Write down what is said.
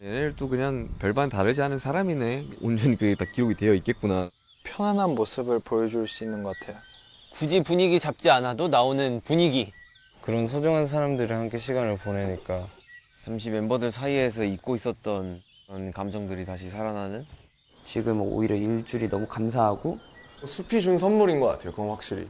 얘네들도 그냥 별반 다르지 않은 사람이네. 온전히 그게 다 기록이 되어 있겠구나. 편안한 모습을 보여줄 수 있는 것 같아요. 굳이 분위기 잡지 않아도 나오는 분위기. 그런 소중한 사람들이랑 함께 시간을 보내니까 잠시 멤버들 사이에서 잊고 있었던 그런 감정들이 다시 살아나는 지금 오히려 일주일이 너무 감사하고 뭐 숲이 준 선물인 것 같아요. 그건 확실히.